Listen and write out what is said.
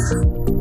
Podcast.